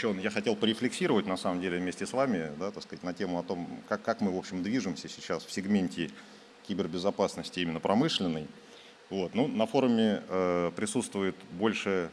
посвящен, я хотел порефлексировать, на самом деле, вместе с вами, да, так сказать, на тему о том, как, как мы, в общем, движемся сейчас в сегменте кибербезопасности именно промышленной. Вот. Ну, на форуме э, присутствует больше,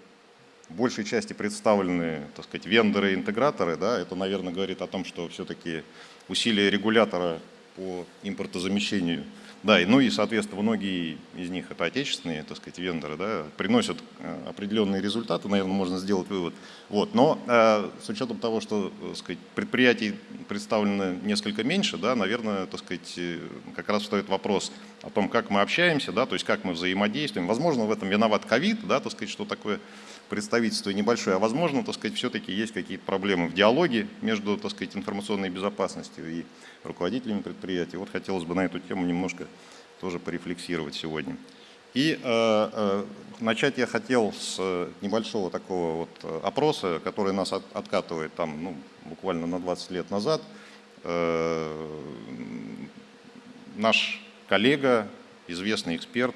большей части представлены, так сказать, вендоры и интеграторы. Да? Это, наверное, говорит о том, что все-таки усилия регулятора по импортозамещению да, ну и, соответственно, многие из них это отечественные, так сказать, вендоры, да, приносят э, определенные результаты, наверное, можно сделать вывод. Вот, но э, с учетом того, что, так сказать, предприятий представлено несколько меньше, да, наверное, так сказать, э, как раз встает вопрос о том, как мы общаемся, да, то есть как мы взаимодействуем. Возможно, в этом виноват ковид, да, так сказать, что такое представительство небольшое, а возможно, так сказать, все-таки есть какие-то проблемы в диалоге между, так сказать, информационной безопасностью и руководителями предприятий. Вот хотелось бы на эту тему немножко тоже порефлексировать сегодня. И э, э, начать я хотел с небольшого такого вот опроса, который нас от, откатывает там, ну, буквально на 20 лет назад. Э, наш коллега, известный эксперт,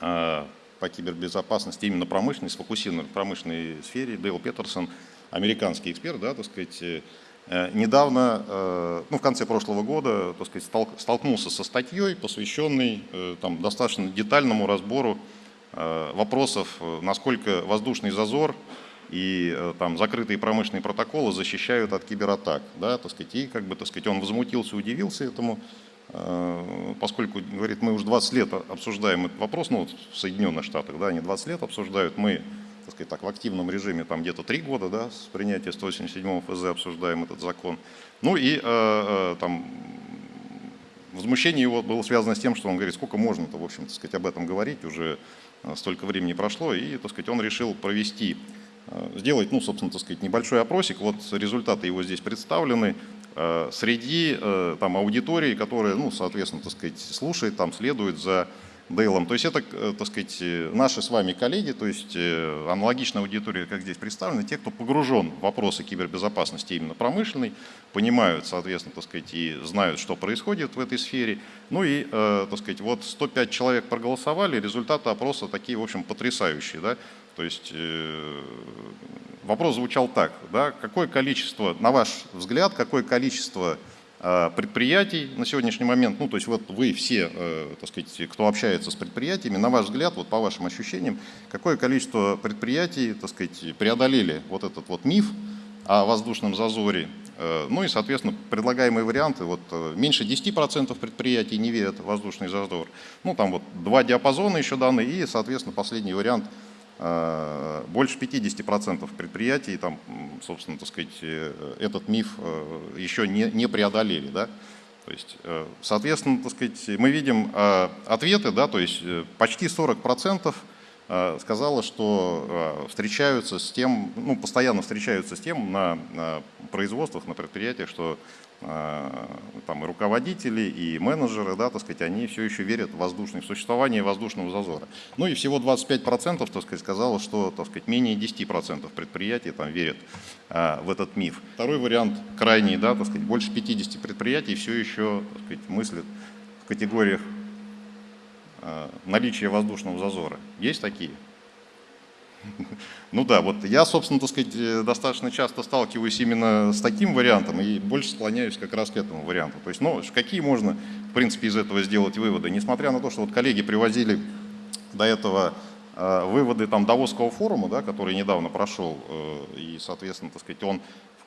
э, по кибербезопасности именно промышленной, сфокусирован в промышленной сфере, Дейл Петерсон, американский эксперт, да, так сказать, э, недавно, э, ну, в конце прошлого года, так сказать, столкнулся со статьей, посвященной э, там, достаточно детальному разбору вопросов, насколько воздушный зазор и там закрытые промышленные протоколы защищают от кибератак, да, так сказать, и как бы, так сказать, он возмутился, удивился этому, поскольку, говорит, мы уже 20 лет обсуждаем этот вопрос, ну вот в Соединенных Штатах, да, они 20 лет обсуждают, мы, так сказать, так, в активном режиме там где-то 3 года, да, с принятия 187 ФЗ обсуждаем этот закон. Ну и э, э, там возмущение его было связано с тем, что он говорит, сколько можно-то, в общем, так сказать, об этом говорить, уже э, столько времени прошло, и, так сказать, он решил провести сделать, ну, собственно, так сказать, небольшой опросик. Вот результаты его здесь представлены. Э, среди э, там, аудитории, которая, ну, соответственно, так сказать, слушает, там, следует за Дейлом. То есть это, э, так сказать, наши с вами коллеги, то есть аналогичная аудитория, как здесь представлена, те, кто погружен в вопросы кибербезопасности именно промышленной, понимают, соответственно, так сказать, и знают, что происходит в этой сфере. Ну и, так сказать, вот 105 человек проголосовали, результаты опроса такие, в общем, потрясающие, да, то есть вопрос звучал так, да, какое количество, на ваш взгляд, какое количество э, предприятий на сегодняшний момент, ну то есть вот вы все, э, так сказать, кто общается с предприятиями, на ваш взгляд, вот по вашим ощущениям, какое количество предприятий, так сказать, преодолели вот этот вот миф о воздушном зазоре, э, ну и, соответственно, предлагаемые варианты, вот меньше 10% предприятий не верят в воздушный зазор, ну там вот два диапазона еще даны, и, соответственно, последний вариант – Э, больше 50% предприятий, там, собственно, так сказать, э, этот миф э, еще не, не преодолели. Да? То есть, соответственно, так сказать, мы видим ответы, да, то есть почти 40% сказала, что встречаются с тем, ну, постоянно встречаются с тем на, производствах, на предприятиях, что Э, там и руководители, и менеджеры, да, так сказать, они все еще верят в воздушное в существование воздушного зазора. Ну и всего 25%, так сказать, сказала, что, так сказать, менее 10% предприятий там верят а, в этот миф. Второй вариант крайний, да, так сказать, больше 50 предприятий все еще, так сказать, мыслят в категориях а, наличия воздушного зазора. Есть такие? Ну да, вот я, собственно, так сказать, э, достаточно часто сталкиваюсь именно с таким вариантом и больше склоняюсь как раз к этому варианту. То есть, ну, какие можно, в принципе, из этого сделать выводы? Несмотря на то, что вот коллеги привозили до этого э, выводы там Давосского форума, да, который недавно прошел, э, и, соответственно, так сказать, он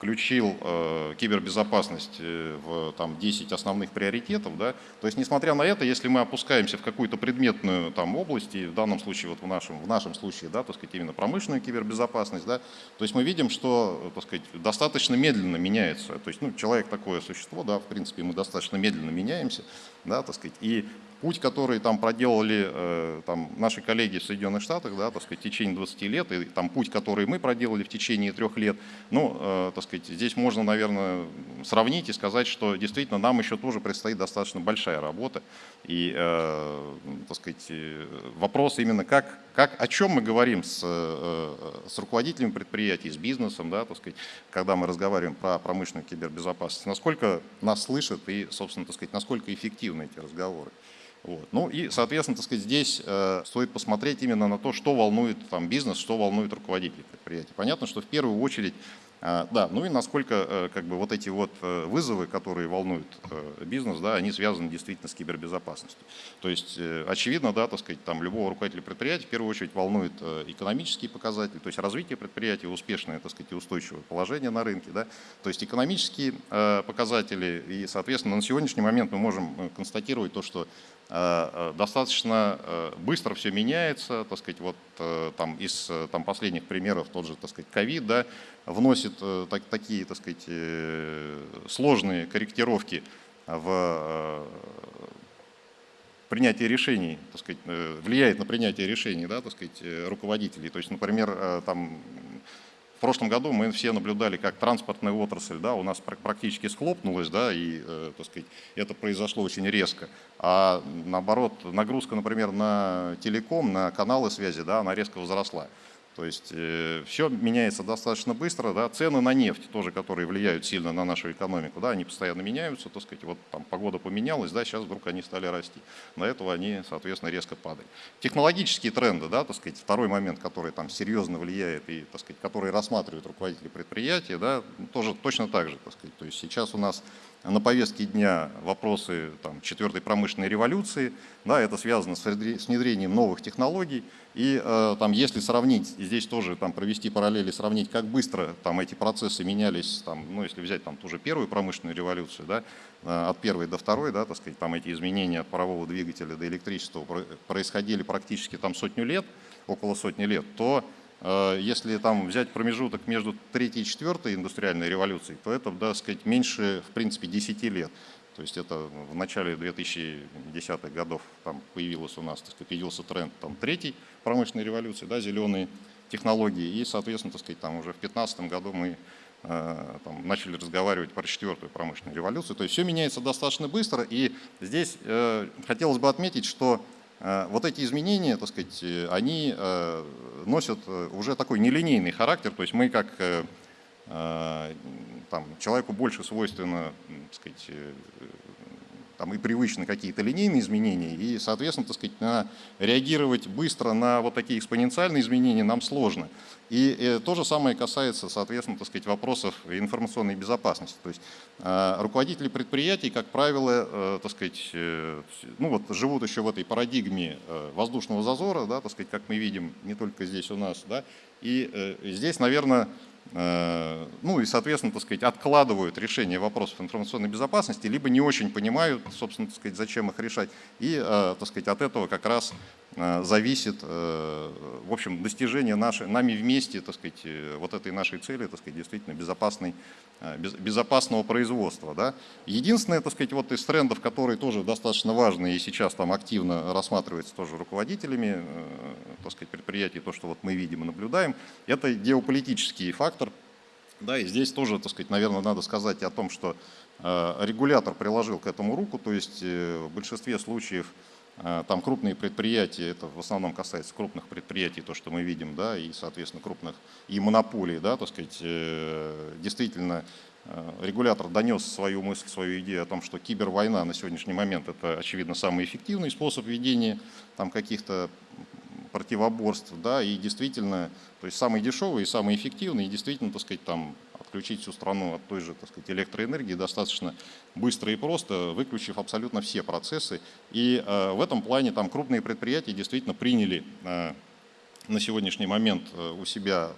включил э, кибербезопасность э, в там, 10 основных приоритетов. Да? То есть, несмотря на это, если мы опускаемся в какую-то предметную там, область, и в данном случае, вот в нашем, в нашем случае, да, так сказать, именно промышленную кибербезопасность, да, то есть мы видим, что так сказать, достаточно медленно меняется. То есть ну, человек такое существо, да, в принципе, мы достаточно медленно меняемся, да, так сказать, и путь, который там проделали э, там, наши коллеги в Соединенных Штатах, да, так сказать, в течение 20 лет, и там путь, который мы проделали в течение трех лет, ну, э, так сказать, здесь можно, наверное, сравнить и сказать, что действительно нам еще тоже предстоит достаточно большая работа. И, э, так сказать, вопрос именно, как, как, о чем мы говорим с, с руководителями предприятий, с бизнесом, да, так сказать, когда мы разговариваем про промышленную кибербезопасность, насколько нас слышат и, собственно, так сказать, насколько эффективны эти разговоры. Вот. Ну и, соответственно, так сказать, здесь э, стоит посмотреть именно на то, что волнует там, бизнес, что волнует руководителей предприятий. Понятно, что в первую очередь а, да, ну и насколько э, как бы, вот эти вот э, вызовы, которые волнуют э, бизнес, да, они связаны действительно с кибербезопасностью. То есть очевидно, да, так сказать, там любого руководителя предприятия в первую очередь волнует экономические показатели, то есть развитие предприятия, успешное, так сказать, устойчивое положение на рынке, да, то есть экономические показатели и, соответственно, на сегодняшний момент мы можем констатировать то, что достаточно быстро все меняется, так сказать, вот там из там, последних примеров тот же, так сказать, ковид, да, вносит э, так, такие, так сказать, э, сложные корректировки в э, принятие решений, так сказать, влияет на принятие решений, да, так сказать, руководителей. То есть, например, там, прошлом году мы все наблюдали, как транспортная отрасль да, у нас практически схлопнулась, да, и так сказать, это произошло очень резко. А наоборот, нагрузка, например, на телеком, на каналы связи, да, она резко возросла. То есть э, все меняется достаточно быстро, да, цены на нефть тоже, которые влияют сильно на нашу экономику, да, они постоянно меняются, так сказать, вот там погода поменялась, да, сейчас вдруг они стали расти. На этого они, соответственно, резко падают. Технологические тренды, да, так сказать, второй момент, который там серьезно влияет и, так сказать, который рассматривают руководители предприятия, да, тоже точно так же, так сказать. То есть сейчас у нас на повестке дня вопросы там, четвертой промышленной революции, да, это связано с внедрением новых технологий, и э, там, если сравнить, здесь тоже там, провести параллели, сравнить, как быстро там, эти процессы менялись, там, ну, если взять там, ту же первую промышленную революцию, да, э, от первой до второй, да, так сказать, там, эти изменения от парового двигателя до электричества происходили практически там, сотню лет, около сотни лет, то если там взять промежуток между третьей и четвертой индустриальной революцией, то это, да, сказать, меньше, в принципе, 10 лет. То есть это в начале 2010-х годов там появился у нас, так сказать, появился тренд там, третьей промышленной революции, да, зеленые технологии. И, соответственно, так сказать, там уже в 2015 году мы э, там, начали разговаривать про четвертую промышленную революцию. То есть все меняется достаточно быстро. И здесь э, хотелось бы отметить, что э, вот эти изменения, так сказать, они э, носят э, уже такой нелинейный характер. То есть мы как э, э там, человеку больше свойственно так сказать, э, там и привычны какие-то линейные изменения, и, соответственно, так сказать, на, реагировать быстро на вот такие экспоненциальные изменения нам сложно. И, э, то же самое касается, соответственно, так сказать, вопросов информационной безопасности. То есть э, руководители предприятий, как правило, э, так сказать, э, ну вот живут еще в этой парадигме э, воздушного зазора, да, так сказать, как мы видим не только здесь у нас, да, и э, здесь, наверное, ну и, соответственно, так сказать, откладывают решение вопросов информационной безопасности, либо не очень понимают, собственно, так сказать, зачем их решать. И, э, так сказать, от этого как раз э, зависит, в общем, достижение нашей, нами вместе, так сказать, вот этой нашей цели, так сказать, действительно безопасной, безопасного производства. Да. Единственное, так сказать, вот из трендов, которые тоже достаточно важны и сейчас там активно рассматривается тоже руководителями, так сказать, предприятий, то, что вот мы видим и наблюдаем, это геополитический фактор, да, и здесь тоже, так сказать, наверное, надо сказать о том, что э, регулятор приложил к этому руку, то есть э, в большинстве случаев э, там крупные предприятия, это в основном касается крупных предприятий, то, что мы видим, да, и, соответственно, крупных и монополий, да, так сказать, действительно регулятор донес свою мысль, свою идею о том, что кибервойна на сегодняшний момент это, очевидно, самый эффективный способ ведения там каких-то противоборств, да, и действительно, то есть самый дешевый и самый эффективный, и действительно, так сказать, там отключить всю страну от той же, так сказать, электроэнергии достаточно быстро и просто, выключив абсолютно все процессы. И э, в этом плане там крупные предприятия действительно приняли э, на сегодняшний момент э, у себя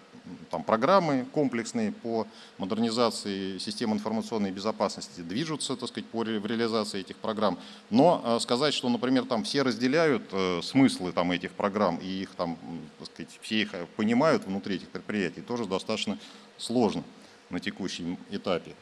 там, программы комплексные по модернизации систем информационной безопасности движутся, так сказать, по в реализации этих программ. Но сказать, что, например, там все разделяют смыслы там, этих программ и их там, так сказать, все их понимают внутри этих предприятий, тоже достаточно сложно на текущем этапе.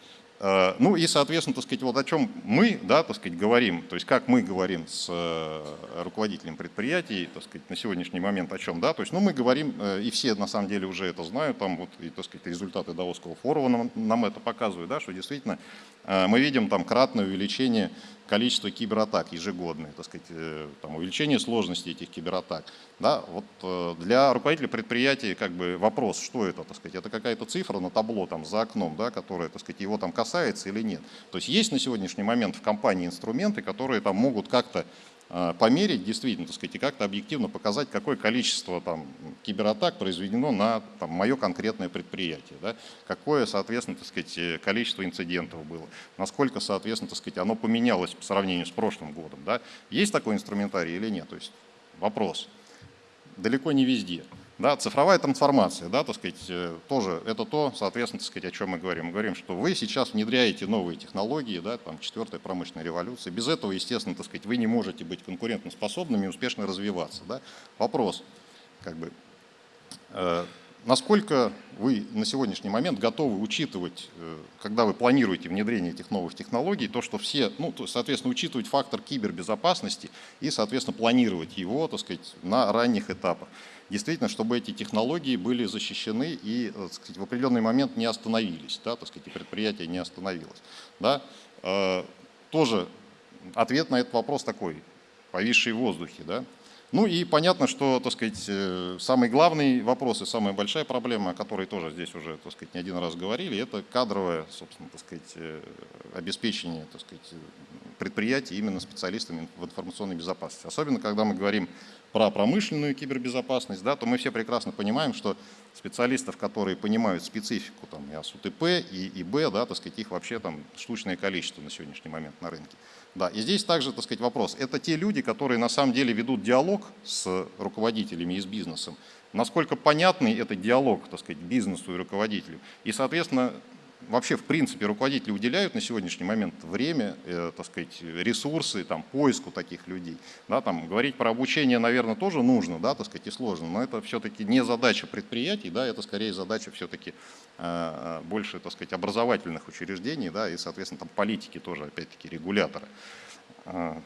Э, ну и, соответственно, так сказать, вот о чем мы, да, так сказать, говорим, то есть как мы говорим с э, руководителем предприятий, так сказать, на сегодняшний момент о чем, да, то есть, ну, мы говорим, э, и все на самом деле уже это знают, там вот, и, так сказать, результаты Даосского форума нам, нам это показывают, да, что действительно мы видим там кратное увеличение количество кибератак ежегодное, так сказать, э, там, увеличение сложности этих кибератак. Да, вот э, для руководителя предприятия как бы вопрос, что это, так сказать, это какая-то цифра на табло там за окном, да, которая, так сказать, его там касается или нет. То есть есть на сегодняшний момент в компании инструменты, которые там могут как-то померить действительно, так сказать, и как-то объективно показать, какое количество там, кибератак произведено на там, мое конкретное предприятие, да? какое, соответственно, так сказать, количество инцидентов было, насколько, соответственно, так сказать, оно поменялось по сравнению с прошлым годом. Да? Есть такой инструментарий или нет? То есть вопрос. Далеко не везде. Да, цифровая трансформация, да, так сказать, э, тоже это то, соответственно, так сказать, о чем мы говорим. Мы говорим, что вы сейчас внедряете новые технологии, да, там, четвертая промышленная революция. Без этого, естественно, так сказать, вы не можете быть конкурентоспособными и успешно развиваться. Да. Вопрос, как бы, э, насколько вы на сегодняшний момент готовы учитывать, э, когда вы планируете внедрение этих новых технологий, то, что все, ну, то, соответственно, учитывать фактор кибербезопасности и, соответственно, планировать его, так сказать, на ранних этапах действительно, чтобы эти технологии были защищены и э, так сказать, в определенный момент не остановились, да, так сказать, и предприятие не остановилось. Да. Э, тоже ответ на этот вопрос такой, повисший в воздухе. Да. Ну и понятно, что, так сказать, э, самый главный вопрос и самая большая проблема, о которой тоже здесь уже, так сказать, не один раз говорили, это кадровое, собственно, так сказать, обеспечение, так сказать, предприятий именно специалистами в информационной безопасности. Особенно, когда мы говорим про промышленную кибербезопасность, да, то мы все прекрасно понимаем, что специалистов, которые понимают специфику там, и АСУТП, и ИБ, да, так сказать, их вообще там штучное количество на сегодняшний момент на рынке. Да, и здесь также, так сказать, вопрос. Это те люди, которые на самом деле ведут диалог с руководителями и с бизнесом. Насколько понятный этот диалог, так сказать, бизнесу и руководителю. И, соответственно, вообще, в принципе, руководители уделяют на сегодняшний момент время, э, так сказать, ресурсы там, поиску таких людей. Да, там, говорить про обучение, наверное, тоже нужно, да, так сказать, и сложно, но это все-таки не задача предприятий, да, это скорее задача все-таки э, э, больше, так сказать, образовательных учреждений, да, и, соответственно, там политики тоже, опять-таки, регулятора. Э,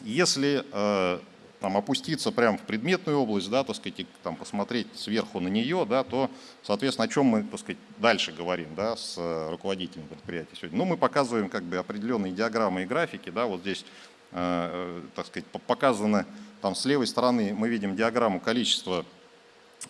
если э, там, опуститься прямо в предметную область, да, так сказать, и, там, посмотреть сверху на нее, да, то, соответственно, о чем мы так сказать, дальше говорим да, с э, руководителем предприятия сегодня. Ну, мы показываем как бы, определенные диаграммы и графики. Да, вот здесь э, э так сказать, показано, там, с левой стороны мы видим диаграмму количества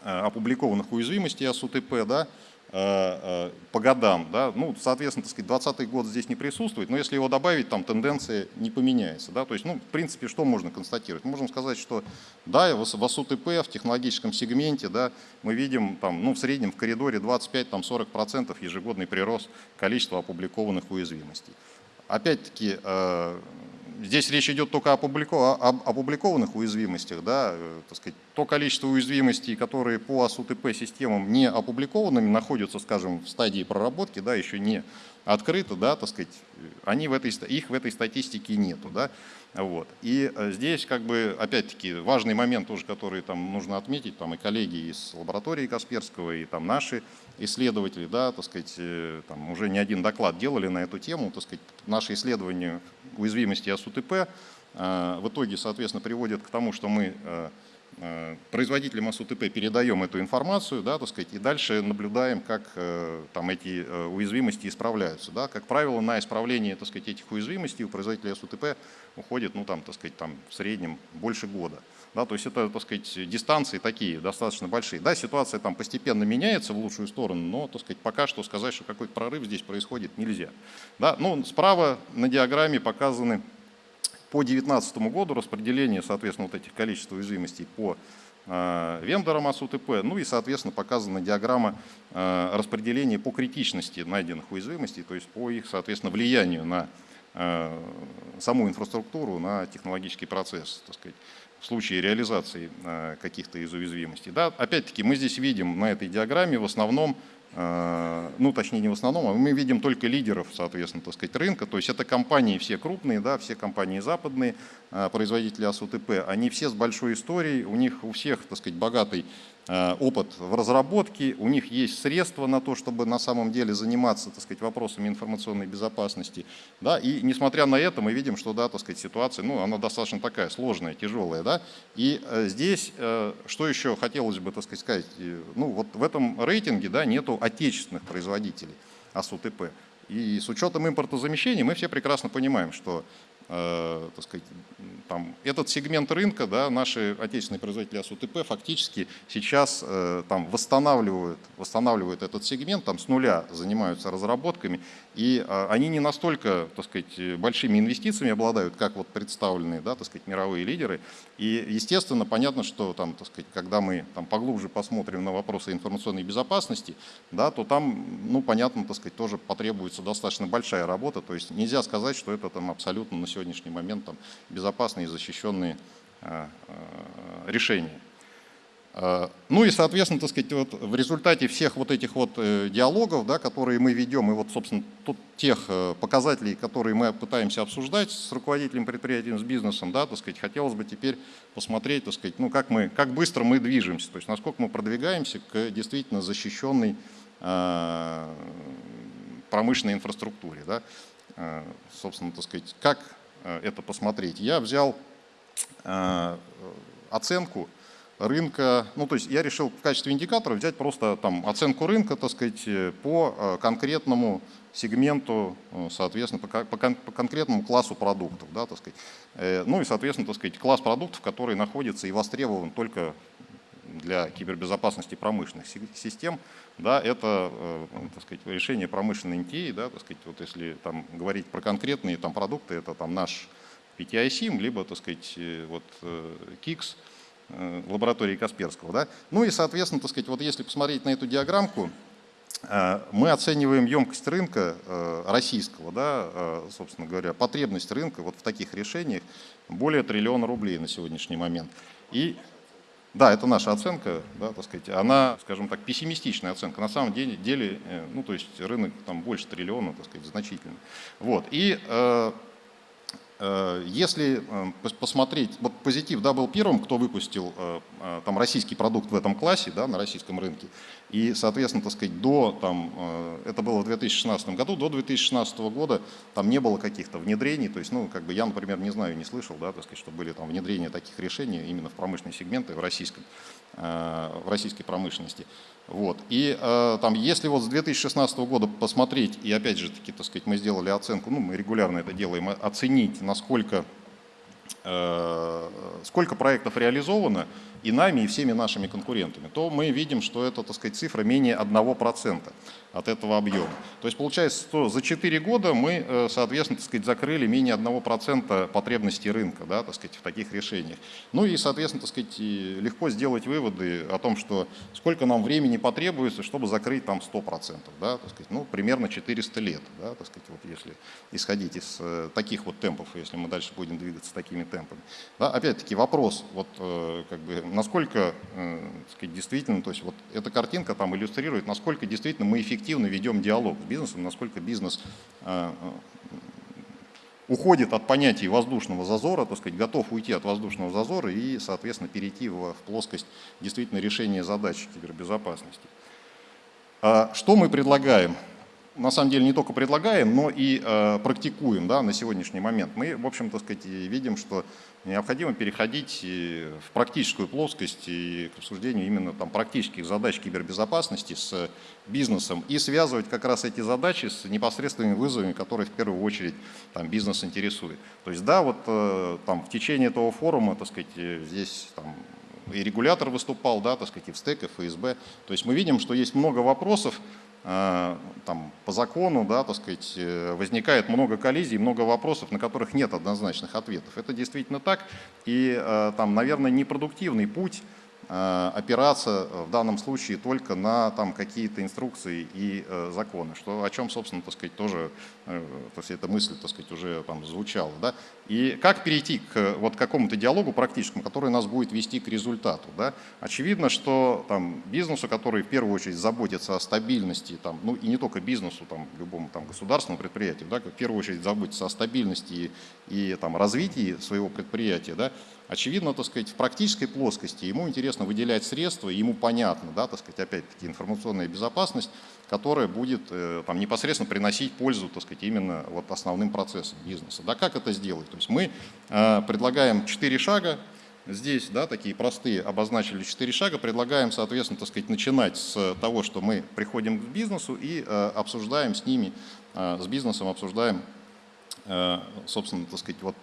опубликованных уязвимостей АСУТП, да, по годам. Да? Ну, соответственно, так сказать, 2020 год здесь не присутствует, но если его добавить, там тенденция не поменяется. Да? То есть, ну, в принципе, что можно констатировать? Можем сказать, что да, в СУТП, в технологическом сегменте, да, мы видим там, ну, в среднем в коридоре 25-40% ежегодный прирост количества опубликованных уязвимостей. Опять-таки, э, здесь речь идет только об опубликованных уязвимостях, да, э, так сказать, то количество уязвимостей, которые по АСУТП системам не опубликованными, находятся, скажем, в стадии проработки, да, еще не открыто, да, так сказать, они в этой, их в этой статистике нету, да, вот. И э, здесь, как бы, опять-таки, важный момент тоже, который там нужно отметить, там и коллеги из лаборатории Касперского, и там наши исследователи, да, так сказать, э, там уже не один доклад делали на эту тему, так сказать, наши исследования уязвимости АСУТП э, в итоге, соответственно, приводят к тому, что мы производителям АСУТП передаем эту информацию, да, так сказать, и дальше наблюдаем, как э, там, эти э, уязвимости исправляются. Да. Как правило, на исправление так сказать, этих уязвимостей у производителя АСУТП уходит ну, там, так сказать, там, в среднем больше года. Да, то есть это так сказать, дистанции такие достаточно большие. Да, ситуация там постепенно меняется в лучшую сторону, но так сказать, пока что сказать, что какой-то прорыв здесь происходит, нельзя. Да, ну, справа на диаграмме показаны по 2019 году распределение, соответственно, вот этих количеств уязвимостей по э, вендорам АСУТП, ну и, соответственно, показана диаграмма э, распределения по критичности найденных уязвимостей, то есть по их, соответственно, влиянию на э, саму инфраструктуру, на технологический процесс, так сказать, в случае реализации каких-то из уязвимостей. Да, опять-таки, мы здесь видим на этой диаграмме в основном ну, точнее, не в основном, а мы видим только лидеров, соответственно, так сказать, рынка. То есть это компании все крупные, да, все компании западные, э, производители АСУТП, они все с большой историей, у них у всех, так сказать, богатый Э, опыт в разработке, у них есть средства на то, чтобы на самом деле заниматься так сказать, вопросами информационной безопасности. Да? И несмотря на это мы видим, что да, так сказать, ситуация ну, она достаточно такая сложная, тяжелая. Да? И э, здесь, э, что еще хотелось бы так сказать, сказать, ну, вот в этом рейтинге да, нету отечественных производителей АСУТП. И с учетом импортозамещения мы все прекрасно понимаем, что э, так сказать, там, этот сегмент рынка, да, наши отечественные производители АСУТП фактически сейчас э, там, восстанавливают, восстанавливают этот сегмент, там, с нуля занимаются разработками, и э, они не настолько так сказать, большими инвестициями обладают, как вот представленные да, так сказать, мировые лидеры. И, естественно, понятно, что там, так сказать, когда мы там, поглубже посмотрим на вопросы информационной безопасности, да, то там, ну, понятно, так сказать, тоже потребуется достаточно большая работа. То есть нельзя сказать, что это там, абсолютно на сегодняшний момент там, безопасный и защищенные а, а, решения. А, ну и, соответственно, так сказать, вот в результате всех вот этих вот э, диалогов, да, которые мы ведем, и вот, собственно, тут тех э, показателей, которые мы пытаемся обсуждать с руководителем предприятия, с бизнесом, да, так сказать, хотелось бы теперь посмотреть, так сказать, ну, как, мы, как быстро мы движемся, то есть насколько мы продвигаемся к действительно защищенной промышленной инфраструктуре. Да. Собственно, так сказать, как это посмотреть. Я взял э, оценку рынка, ну то есть я решил в качестве индикатора взять просто там оценку рынка, так сказать, по э, конкретному сегменту, соответственно, по, по, по конкретному классу продуктов, да, так сказать. Ну и, соответственно, так сказать, класс продуктов, который находится и востребован только для кибербезопасности промышленных систем, да, это э, так сказать, решение промышленной NTA, да, так сказать, вот если там, говорить про конкретные там, продукты, это там, наш PTI SIM, либо так сказать, э, вот, KIX, э, лаборатории Касперского. Да. Ну и, соответственно, так сказать, вот если посмотреть на эту диаграммку, мы оцениваем емкость рынка российского, да, собственно говоря, потребность рынка вот в таких решениях более триллиона рублей на сегодняшний момент. И да, это наша оценка, да, так сказать, она, скажем так, пессимистичная оценка. На самом деле, деле э, ну, то есть рынок там больше триллиона, так сказать, значительно. Вот. И э, если э, посмотреть, вот Позитив да, был первым, кто выпустил э, там, российский продукт в этом классе, да, на российском рынке. И, соответственно, так сказать, до, там, это было в 2016 году, до 2016 года там не было каких-то внедрений. То есть, ну, как бы я, например, не знаю, не слышал, да, так сказать, что были там внедрения таких решений именно в промышленные сегменты в, российском, в российской промышленности. Вот. И э, там, если вот с 2016 года посмотреть, и опять же таки, так сказать, мы сделали оценку, ну, мы регулярно это делаем, оценить, насколько, э, сколько проектов реализовано, и нами, и всеми нашими конкурентами, то мы видим, что это, так сказать, цифра менее 1% от этого объема. То есть получается, что за 4 года мы, э, соответственно, так сказать, закрыли менее 1% потребностей рынка, да, так сказать, в таких решениях. Ну и, соответственно, так сказать, легко сделать выводы о том, что сколько нам времени потребуется, чтобы закрыть там 100%, да, так сказать, ну, примерно 400 лет, да, так сказать, вот если исходить из э, таких вот темпов, если мы дальше будем двигаться такими темпами. Да, опять-таки вопрос, вот э, как бы насколько сказать, действительно, то есть вот эта картинка там иллюстрирует, насколько действительно мы эффективны эффективно ведем диалог с бизнесом, насколько бизнес э, э, уходит от понятий воздушного зазора, так сказать, готов уйти от воздушного зазора и, соответственно, перейти в, в плоскость действительно решения задач кибербезопасности. А что мы предлагаем? На самом деле не только предлагаем, но и э, практикуем да, на сегодняшний момент. Мы, в общем, так сказать, видим, что необходимо переходить в практическую плоскость и к обсуждению именно там, практических задач кибербезопасности с бизнесом и связывать как раз эти задачи с непосредственными вызовами, которые в первую очередь там, бизнес интересует. То есть да, вот э, там, в течение этого форума, так сказать, здесь там, и регулятор выступал, да, так сказать, и в СТЭК, и ФСБ. То есть мы видим, что есть много вопросов, Э, там, по закону, да, так сказать, э, возникает много коллизий, много вопросов, на которых нет однозначных ответов. Это действительно так, и э, там, наверное, непродуктивный путь Э, опираться в данном случае только на там какие-то инструкции и э, законы, что, о чем, собственно, так сказать, тоже, э, то есть эта мысль, так сказать, уже там звучала. Да? И как перейти к вот какому-то диалогу практическому, который нас будет вести к результату? Да? Очевидно, что там бизнесу, который в первую очередь заботится о стабильности, там, ну и не только бизнесу, там, любому там, государственному предприятию, да, в первую очередь заботится о стабильности и, и там, развитии своего предприятия, да, Очевидно, так сказать, в практической плоскости ему интересно выделять средства, ему понятно, да, так сказать, опять-таки информационная безопасность, которая будет э, там, непосредственно приносить пользу, так сказать, именно вот основным процессам бизнеса. Да, как это сделать? То есть мы э, предлагаем четыре шага, Здесь, да, такие простые, обозначили четыре шага, предлагаем, соответственно, так сказать, начинать с того, что мы приходим к бизнесу и э, обсуждаем с ними, с бизнесом обсуждаем собственно, так сказать, вот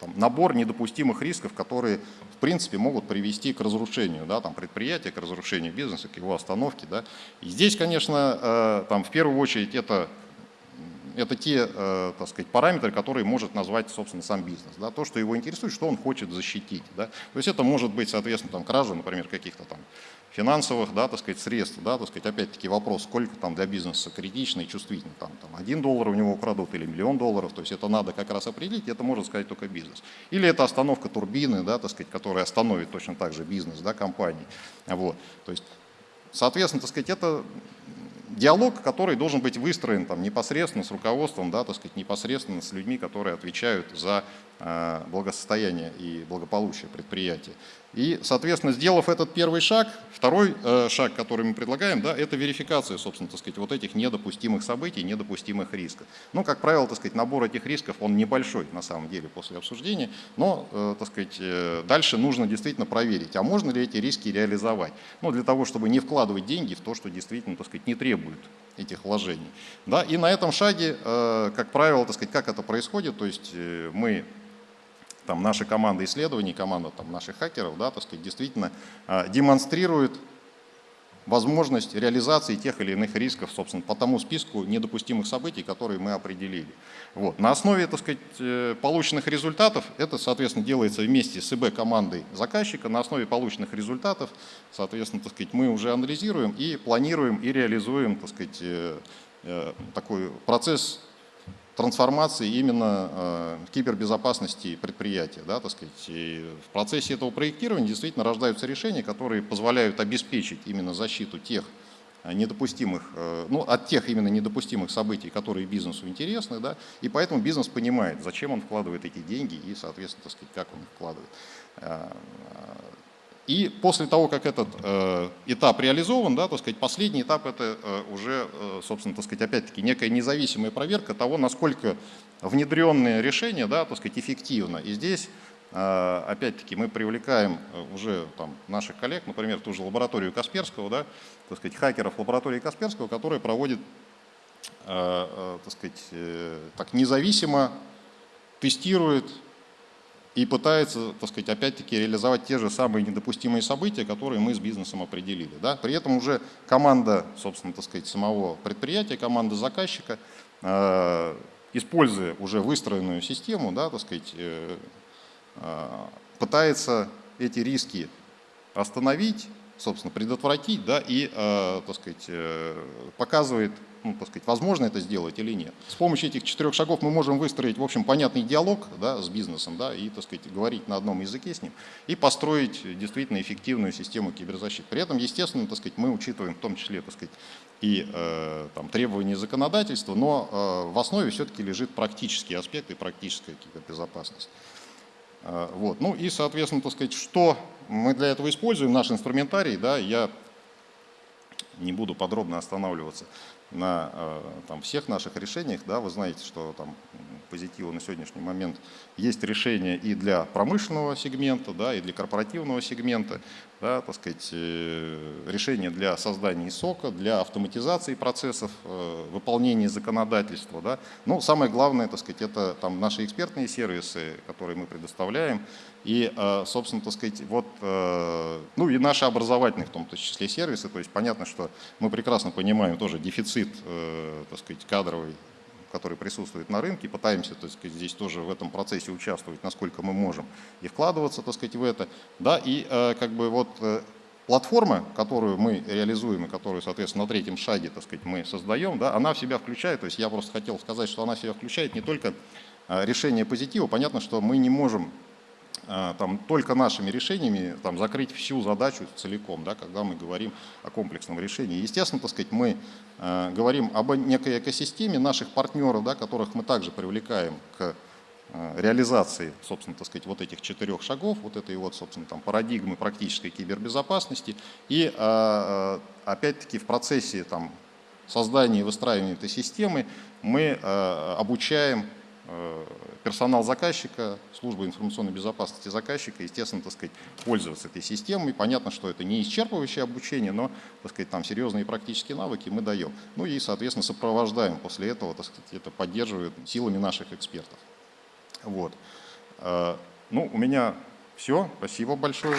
там, набор недопустимых рисков, которые, в принципе, могут привести к разрушению да, там, предприятия, к разрушению бизнеса, к его остановке. Да. И здесь, конечно, там, в первую очередь это это те, э, так сказать, параметры, которые может назвать, собственно, сам бизнес. Да, то, что его интересует, что он хочет защитить. Да. То есть это может быть, соответственно, там, кража, например, каких-то там финансовых, да, так сказать, средств, да, так сказать, опять-таки вопрос, сколько там для бизнеса критично и чувствительно, там, там один доллар у него украдут или миллион долларов, то есть это надо как раз определить, это может сказать только бизнес. Или это остановка турбины, да, так сказать, которая остановит точно так же бизнес, да, компании, вот, то есть, соответственно, так сказать, это диалог, который должен быть выстроен там, непосредственно с руководством, да, так сказать, непосредственно с людьми, которые отвечают за э, благосостояние и благополучие предприятия. И, соответственно, сделав этот первый шаг, второй э, шаг, который мы предлагаем, да, это верификация, собственно, так сказать, вот этих недопустимых событий, недопустимых рисков. Ну, как правило, так сказать, набор этих рисков, он небольшой на самом деле после обсуждения, но, э, так сказать, э, дальше нужно действительно проверить, а можно ли эти риски реализовать. Ну, для того, чтобы не вкладывать деньги в то, что действительно, так сказать, не требует этих вложений. Да, и на этом шаге, как правило, так сказать, как это происходит, то есть мы там наша команда исследований, команда там, наших хакеров, да, так сказать, действительно э, демонстрирует возможность реализации тех или иных рисков, собственно, по тому списку недопустимых событий, которые мы определили. Вот. На основе, так сказать, э, полученных результатов, это, соответственно, делается вместе с ИБ-командой заказчика, на основе полученных результатов, соответственно, так сказать, мы уже анализируем и планируем и реализуем, так сказать, э, такой процесс трансформации именно э, кибербезопасности предприятия. Да, так сказать. И в процессе этого проектирования действительно рождаются решения, которые позволяют обеспечить именно защиту тех э, недопустимых, э, ну, от тех именно недопустимых событий, которые бизнесу интересны, да, и поэтому бизнес понимает, зачем он вкладывает эти деньги и, соответственно, так сказать, как он их вкладывает. И после того, как этот э, этап реализован, да, так сказать, последний этап это э, уже, э, собственно, так сказать, опять-таки некая независимая проверка того, насколько внедренные решения, да, так сказать, эффективно. И здесь, э, опять-таки, мы привлекаем э, уже там, наших коллег, например, ту же лабораторию Касперского, да, так сказать, хакеров лаборатории Касперского, которые проводят, э, э, так сказать, э, так независимо тестируют и пытается, так сказать, опять-таки реализовать те же самые недопустимые события, которые мы с бизнесом определили. Да? При этом уже команда, собственно, так сказать, самого предприятия, команда заказчика, э, используя уже выстроенную систему, да, так сказать, э, э, пытается эти риски остановить, собственно, предотвратить, да, и, э, так сказать, э, показывает ну, так сказать, возможно это сделать или нет. С помощью этих четырех шагов мы можем выстроить, в общем, понятный диалог да, с бизнесом, да, и, так сказать, говорить на одном языке с ним, и построить действительно эффективную систему киберзащиты. При этом, естественно, так сказать, мы учитываем в том числе, так сказать, и э, там, требования законодательства, но э, в основе все-таки лежит практический аспект и практическая кибербезопасность. Э, вот. Ну и, соответственно, так сказать, что мы для этого используем, наш инструментарий, да, я не буду подробно останавливаться на э, там, всех наших решениях. Да, вы знаете, что там позитива на сегодняшний момент есть решения и для промышленного сегмента, да, и для корпоративного сегмента, да, так сказать, э, решения для создания сока, для автоматизации процессов, э, выполнения законодательства. Да. Но самое главное, так сказать, это там, наши экспертные сервисы, которые мы предоставляем, и, собственно, так сказать, вот, ну и наши образовательные в том числе сервисы, то есть понятно, что мы прекрасно понимаем тоже дефицит э, так сказать, кадровый, который присутствует на рынке, пытаемся, так сказать, здесь тоже в этом процессе участвовать, насколько мы можем, и вкладываться, так сказать, в это. Да, и э, как бы вот э, платформа, которую мы реализуем и которую, соответственно, на третьем шаге, так сказать, мы создаем, да, она в себя включает, то есть я просто хотел сказать, что она в себя включает не только решение позитива, понятно, что мы не можем там, только нашими решениями там, закрыть всю задачу целиком, да, когда мы говорим о комплексном решении. Естественно, так сказать, мы э, говорим об некой экосистеме наших партнеров, да, которых мы также привлекаем к э, реализации, собственно, так сказать, вот этих четырех шагов, вот этой вот, собственно, там, парадигмы практической кибербезопасности. И, э, опять-таки, в процессе там, создания и выстраивания этой системы мы обучаем э, персонал заказчика, служба информационной безопасности заказчика, естественно, так сказать, пользоваться этой системой. Понятно, что это не исчерпывающее обучение, но, так сказать, там серьезные практические навыки мы даем. Ну и, соответственно, сопровождаем после этого, так сказать, это поддерживает силами наших экспертов. Вот. Э, ну, у меня все. Спасибо большое.